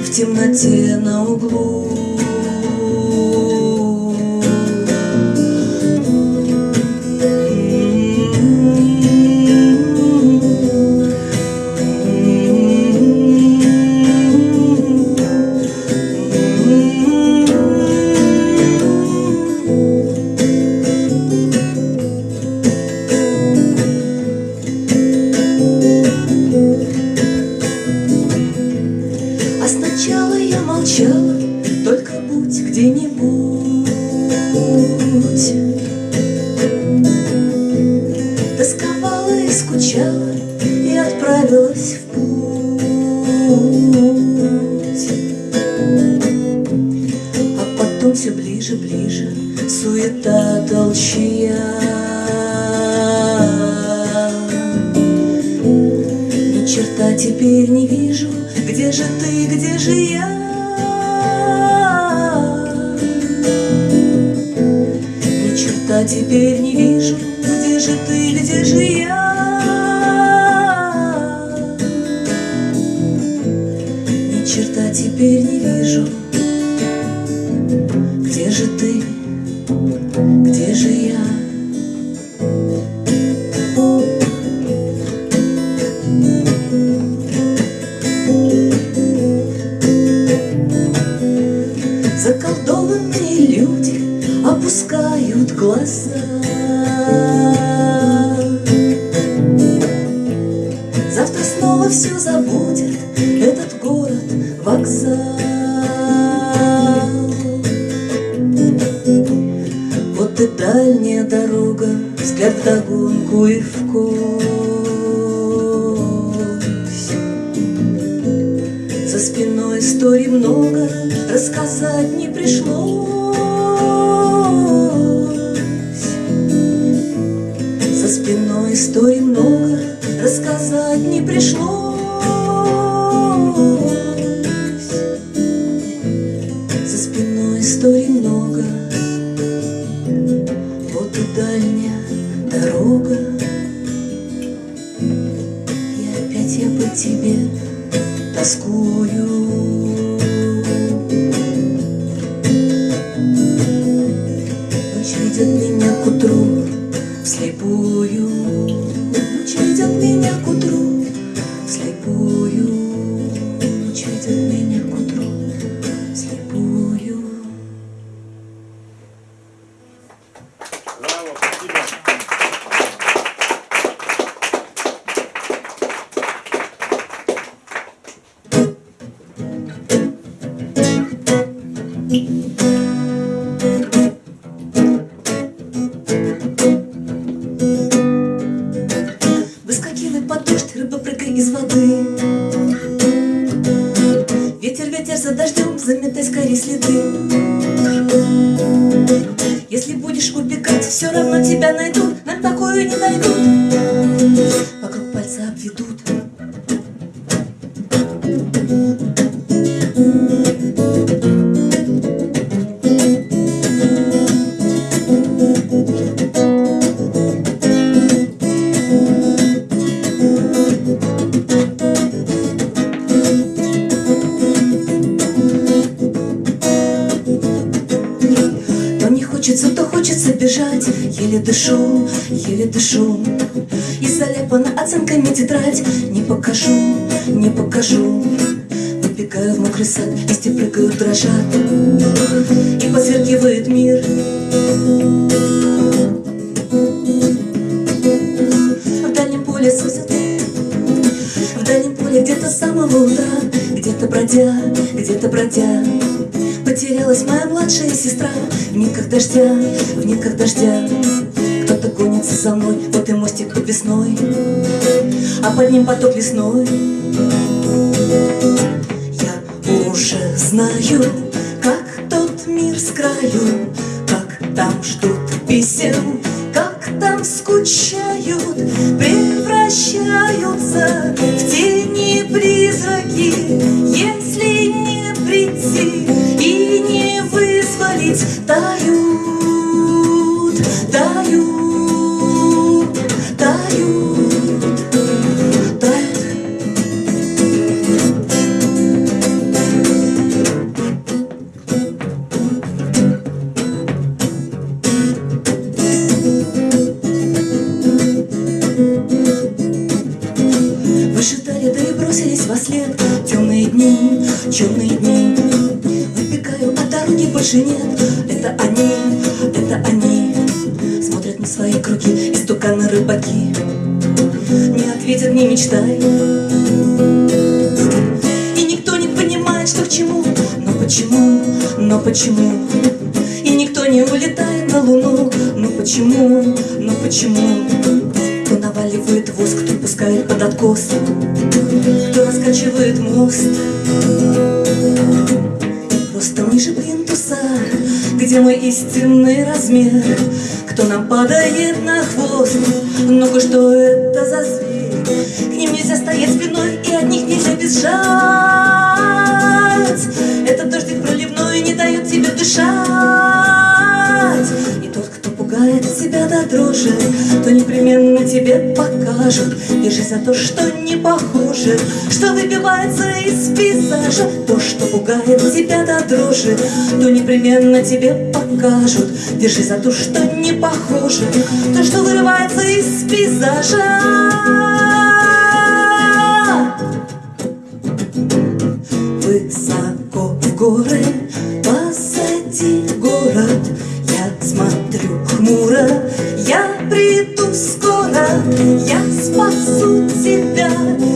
в темноте на углу. теперь не вижу, где же ты, где же я. Ни черта теперь не вижу, где же ты, где же я. заколдованные люди опускают глаза все забудет этот город вокзал. Вот и дальняя дорога, взгляд в догонку и в. За спиной истории много, рассказать не пришлось. все равно тебя найдут, на такую не дойдут. Помню поток лесной. Я уже знаю, как тот мир с краю Как там ждут песен, как там скучают Превращаются в тени призраки. Если не прийти и не вызволить таю почему? И никто не улетает на луну, ну почему, ну почему? Кто наваливает воск, кто пускает под откос, кто раскачивает мост? Просто ниже плинтуса, где мой истинный размер, кто нам падает на хвост? Ну-ка, что это за зверь? К ним нельзя стоять спиной, и от них нельзя бежать. хуже, то непременно тебе покажут. Бежи за то, что не похоже, что выбивается из пейзажа, то, что пугает тебя до дрожи, то непременно тебе покажут. Бежи за то, что не похоже, то, что вырывается из пейзажа. sin dar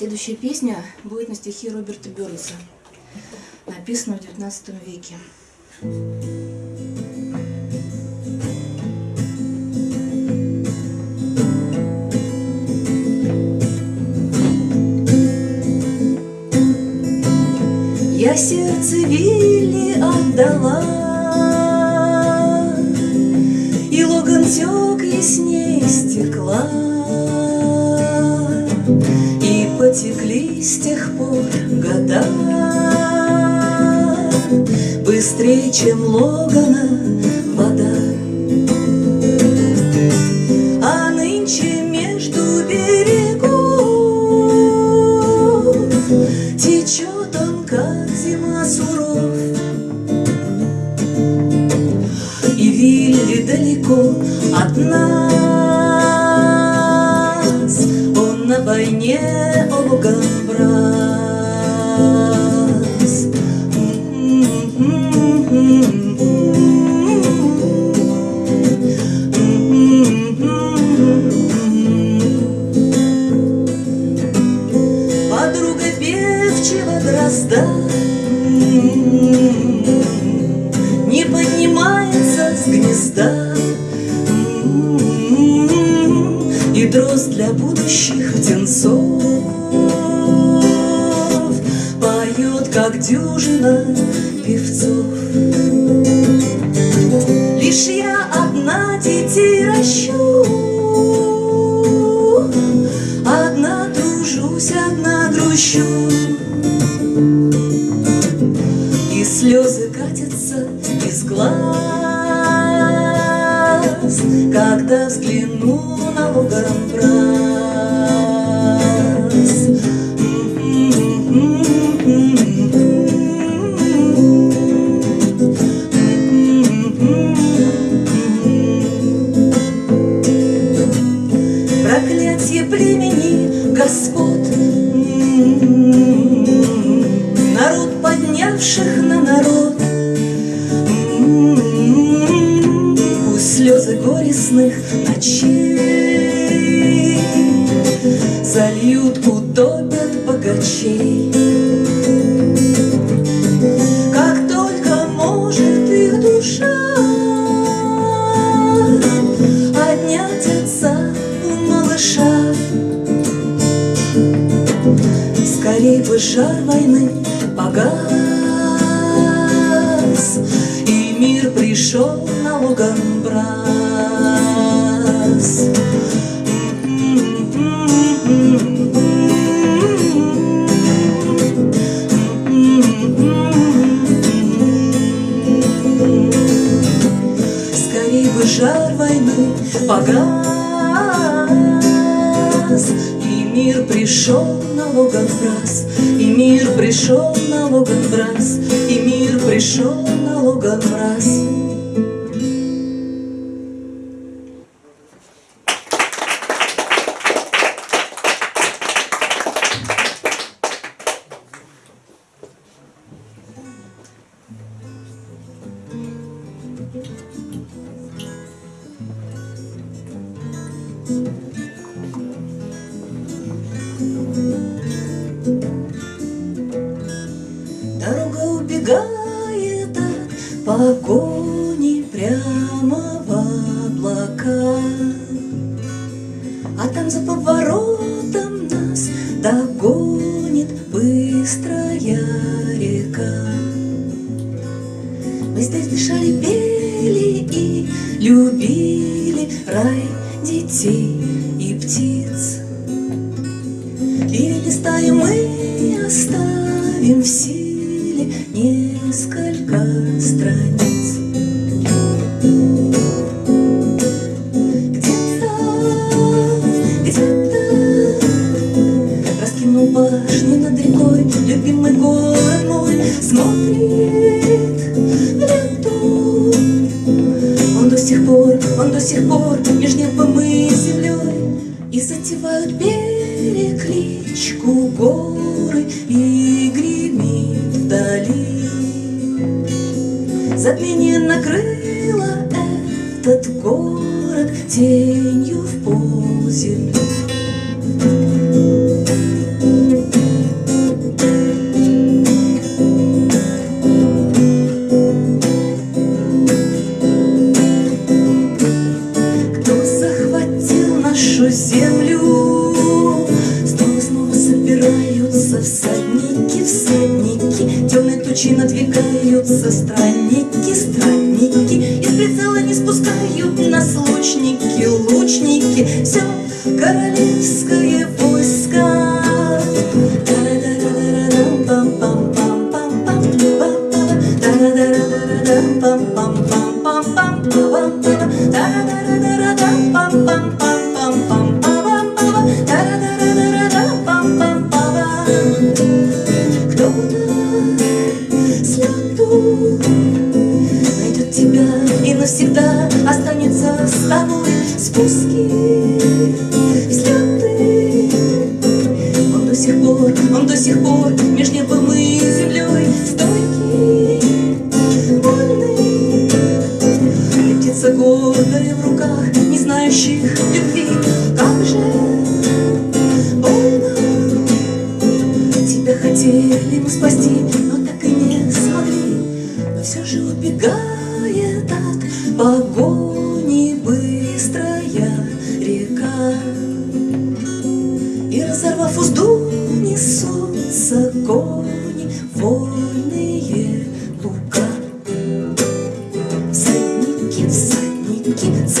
Следующая песня будет на стихи Роберта Бёрнса, написана в XIX веке. Я сердце Вилли отдала, И логан тек ясней стекла с тех пор года. Быстрее, чем Логана проклятие племени господ. Народ, поднявших на народ, м-м-м. Пусть слезы горестных ночей. show.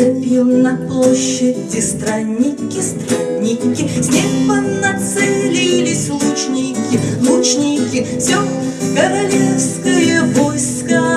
Цепью на площади Странники, странники, с неба нацелились лучники Лучники, все королевское войско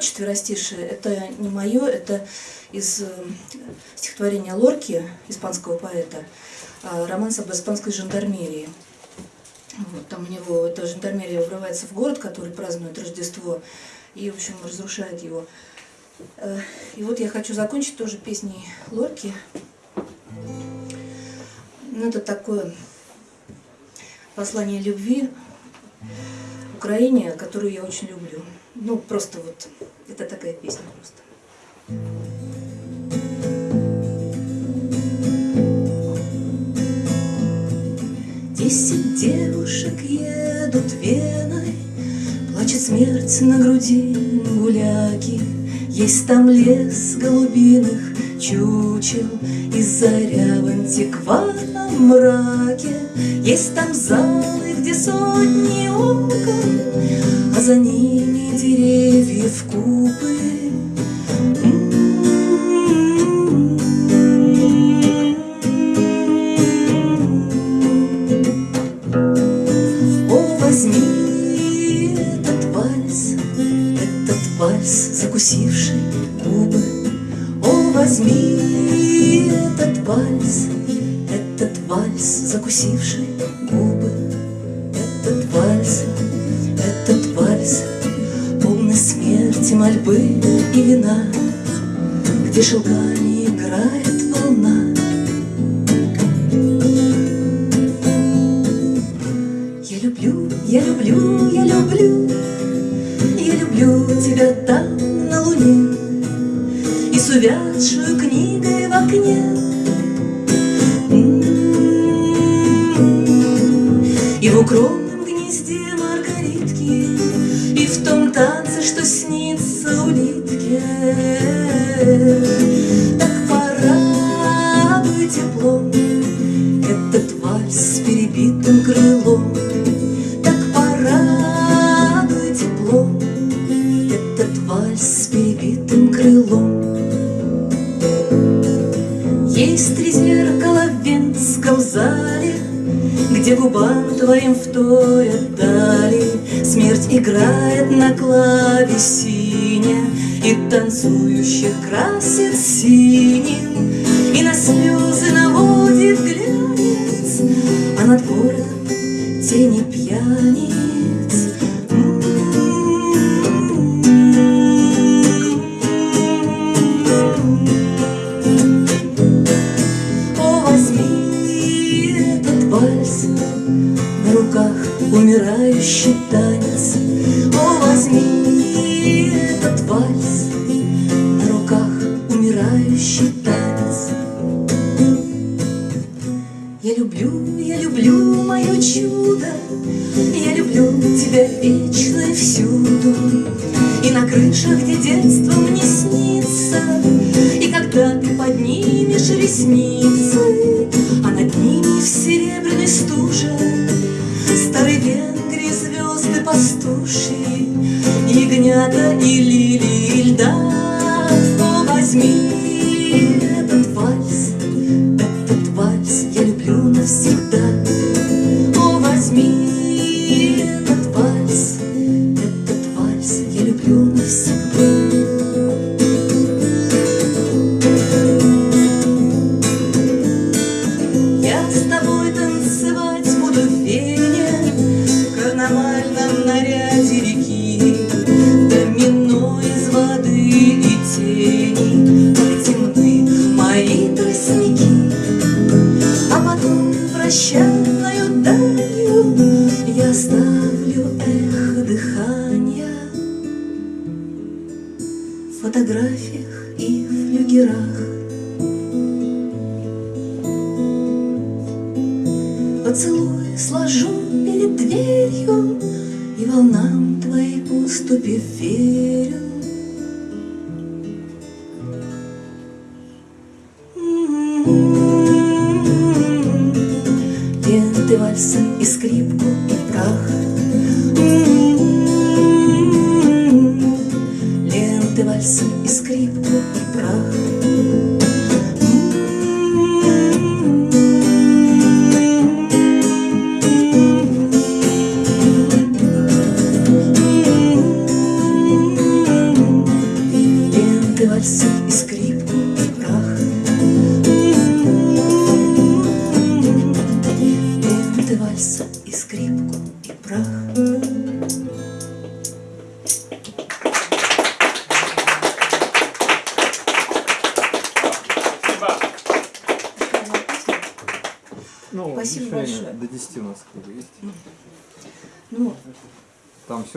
город четверостишие, это не мое, это из э, стихотворения Лорки, испанского поэта, э, романс об испанской жандармерии. Вот, там у него эта жандармерия врывается в город, который празднует Рождество, и, в общем, разрушает его. Э, И вот я хочу закончить тоже песней Лорки. Ну, это такое послание любви Украине, которую я очень люблю. Ну, просто вот, это такая песня просто. Десять девушек едут Веной, Плачет смерть на груди гуляки. Есть там лес голубиных чучел И заря в антикварном мраке. Есть там залы, где сотни окон, А за ними деревьев купы. О, возьми этот вальс, этот вальс, закусивший губы. О, возьми этот вальс, этот вальс, закусивший Где шелками играет вторят дали. Смерть играет на клавесине И танцующих красит синим, И на слезы наводит глянец, А над городом тени пьяниц. О, вальса и скрипку и прах. Ленты вальса и скрипку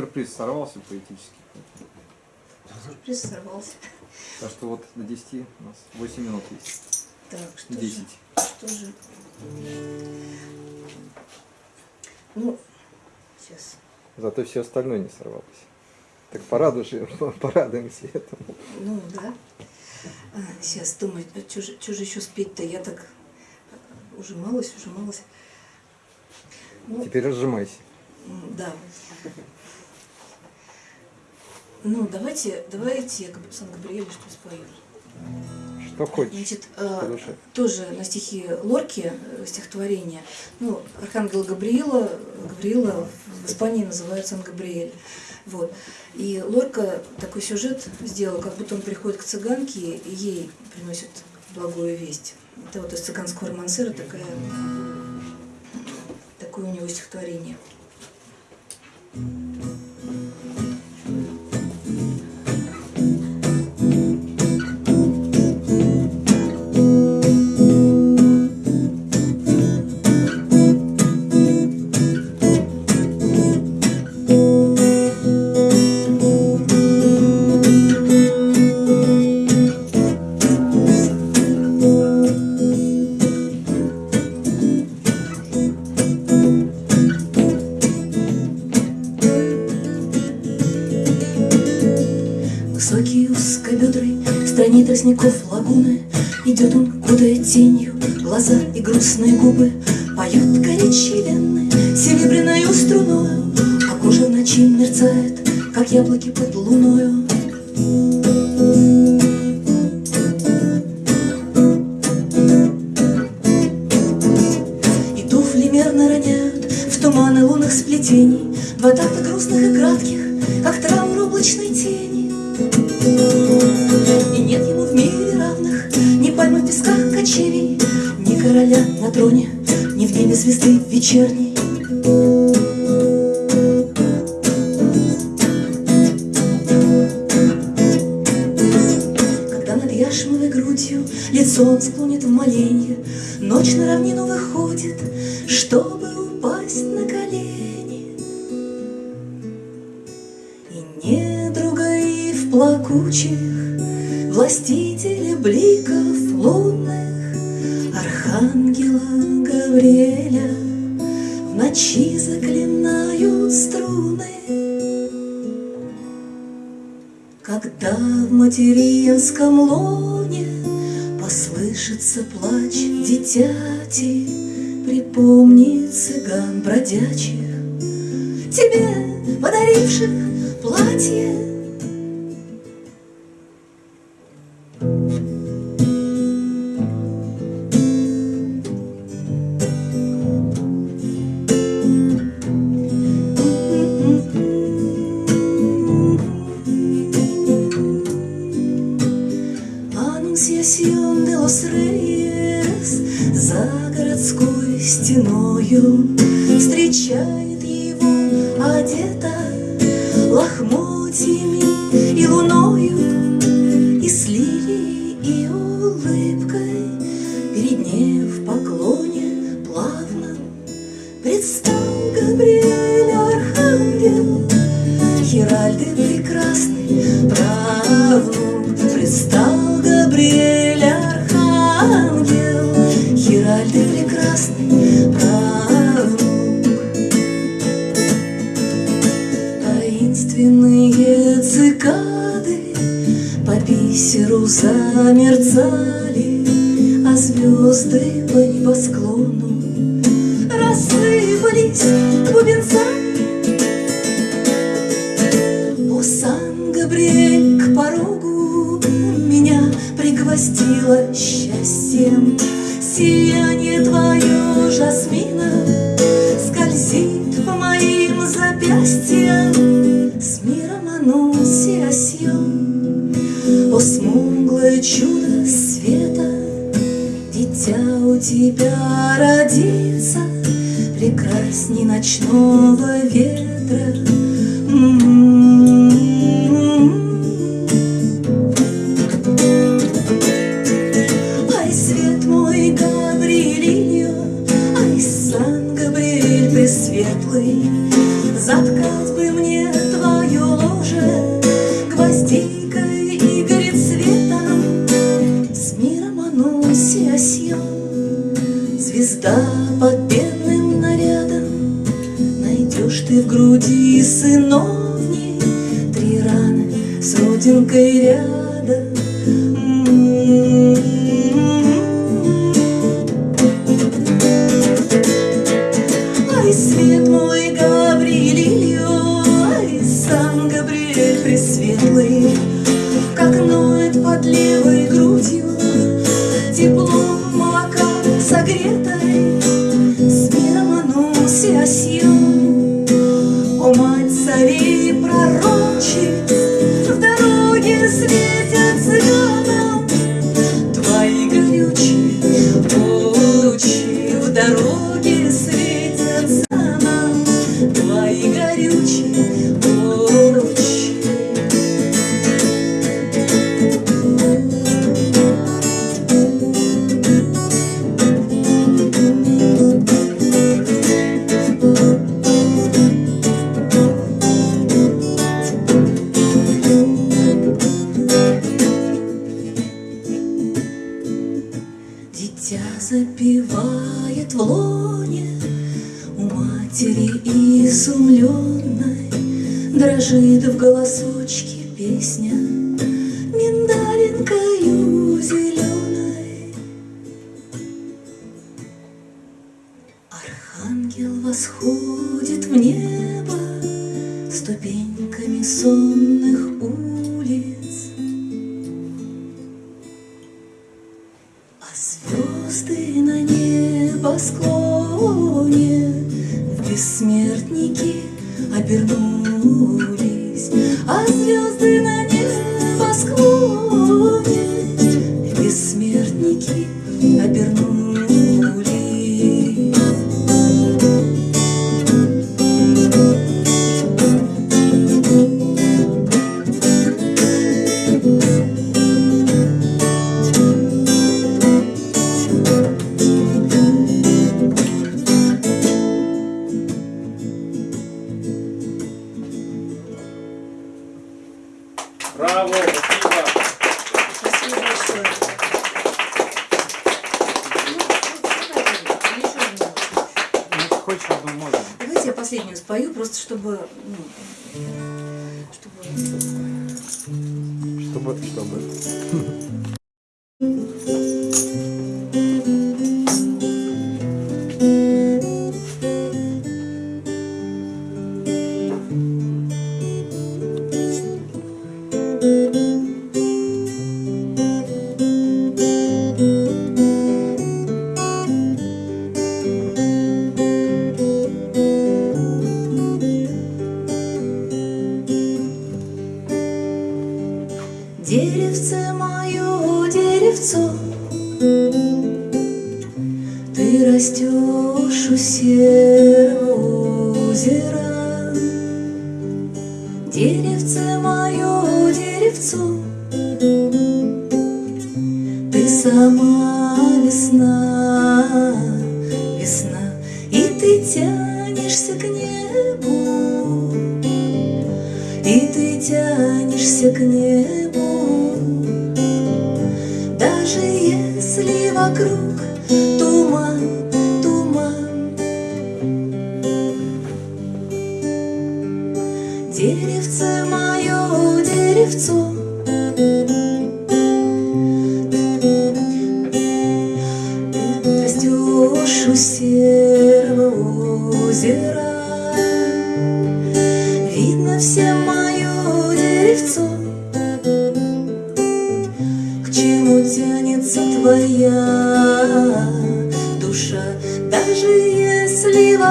сюрприз сорвался поэтически. сюрприз сорвался Так что вот до 10 у нас 8 минут есть. Так, что 10. же? Что же? Ну, сейчас. Зато все остальное не сорвалось. Так порадуй, порадуемся этому. Ну, да. А, сейчас думаю, что же, чё же еще спеть-то? Я так э, ужималась, ужималась. Ну, Теперь разжимайся. да. Ну, давайте, давайте я Габ- Сан-Габриэле что спою. Что хочешь. Значит, э, тоже на стихи Лорки э, стихотворение. Ну, Архангел Габриила, Гавриила в Испании называют Сан-Габриэль. Вот. И Лорка такой сюжет сделал, как будто он приходит к цыганке и ей приносит благую весть. Это вот из цыганского романсера такая, такое у него стихотворение. Высокий тростников лагуны Идет он, кудая тенью, глаза и грустные губы Поет горячие вены серебряною струною А кожа в ночи мерцает, как яблоки под луною плакучих, Властители бликов лунных, Архангела Гавриэля В ночи заклинают струны. Когда в материнском лоне Послышится плач дитяти, Припомни цыган бродячих, Тебе подаривших платье в поклоне плавно представь. дорогу. обернулись, а звезды на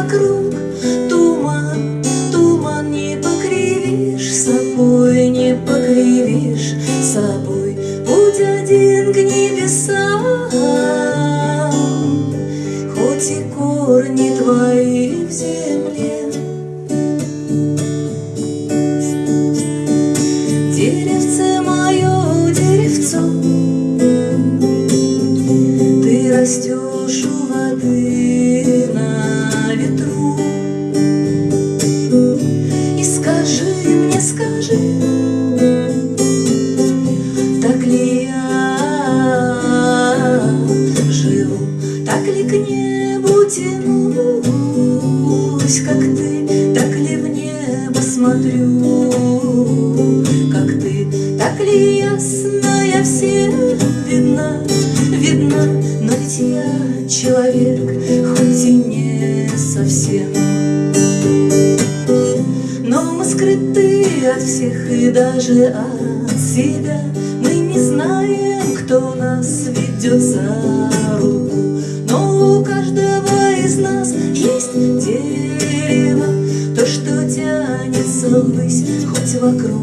вокруг. но я всем видна, видна, но ведь я человек, хоть и не совсем. Но мы скрыты от всех и даже от себя, мы не знаем, кто нас ведет за руку, но у каждого из нас есть дерево, то, что тянется ввысь, хоть вокруг